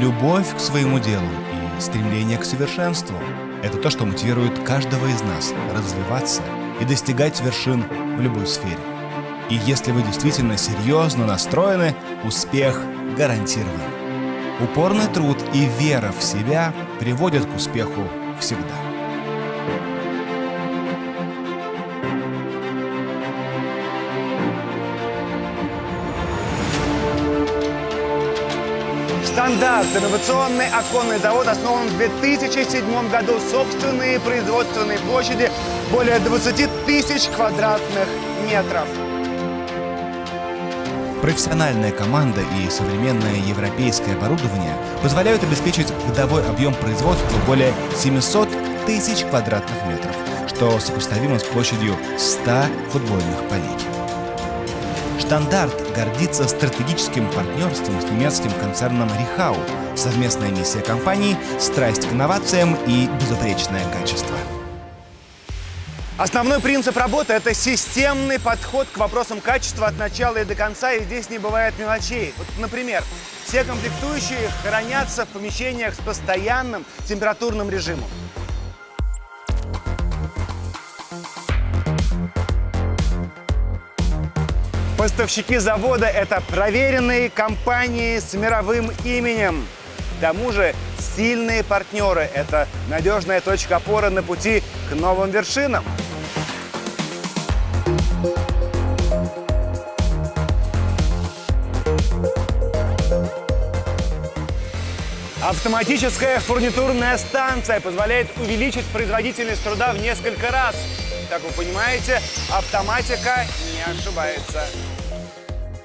Любовь к своему делу и стремление к совершенству – это то, что мотивирует каждого из нас развиваться и достигать вершин в любой сфере. И если вы действительно серьезно настроены, успех гарантирован. Упорный труд и вера в себя приводят к успеху всегда. Стандарт. Инновационный оконный завод основан в 2007 году. Собственные производственные площади более 20 тысяч квадратных метров. Профессиональная команда и современное европейское оборудование позволяют обеспечить годовой объем производства более 700 тысяч квадратных метров, что сопоставимо с площадью 100 футбольных полей. Штандарт гордится стратегическим партнерством с немецким концерном Рихау. Совместная миссия компании – страсть к инновациям и безупречное качество. Основной принцип работы – это системный подход к вопросам качества от начала и до конца, и здесь не бывает мелочей. Вот, например, все комплектующие хранятся в помещениях с постоянным температурным режимом. Поставщики завода – это проверенные компании с мировым именем. К тому же сильные партнеры – это надежная точка опоры на пути к новым вершинам. Автоматическая фурнитурная станция позволяет увеличить производительность труда в несколько раз. Как вы понимаете, автоматика не ошибается.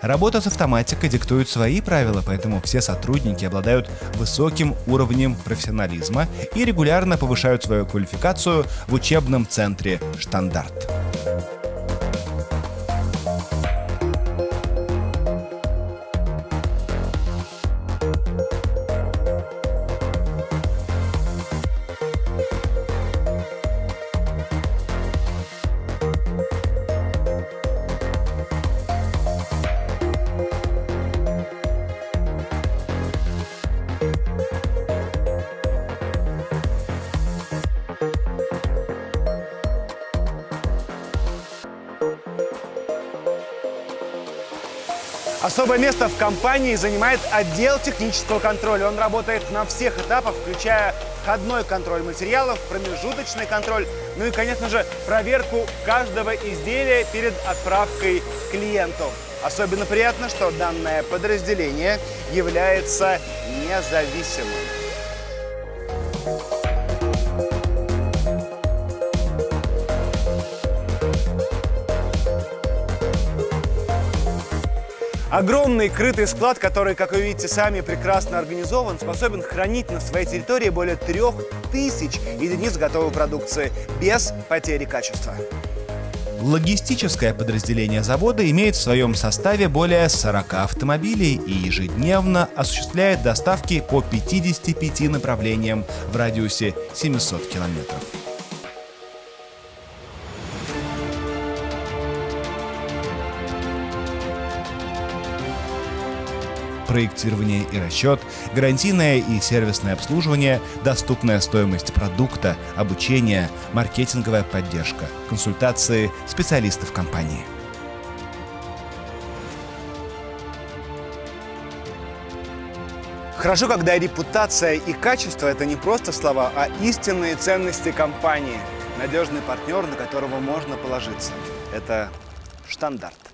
Работа с автоматикой диктует свои правила, поэтому все сотрудники обладают высоким уровнем профессионализма и регулярно повышают свою квалификацию в учебном центре «Штандарт». Особое место в компании занимает отдел технического контроля. Он работает на всех этапах, включая входной контроль материалов, промежуточный контроль, ну и, конечно же, проверку каждого изделия перед отправкой клиенту. Особенно приятно, что данное подразделение является независимым. Огромный крытый склад, который, как вы видите сами, прекрасно организован, способен хранить на своей территории более трех тысяч единиц готовой продукции без потери качества. Логистическое подразделение завода имеет в своем составе более 40 автомобилей и ежедневно осуществляет доставки по 55 направлениям в радиусе 700 километров. Проектирование и расчет, гарантийное и сервисное обслуживание, доступная стоимость продукта, обучение, маркетинговая поддержка, консультации специалистов компании. Хорошо, когда репутация и качество – это не просто слова, а истинные ценности компании. Надежный партнер, на которого можно положиться. Это стандарт.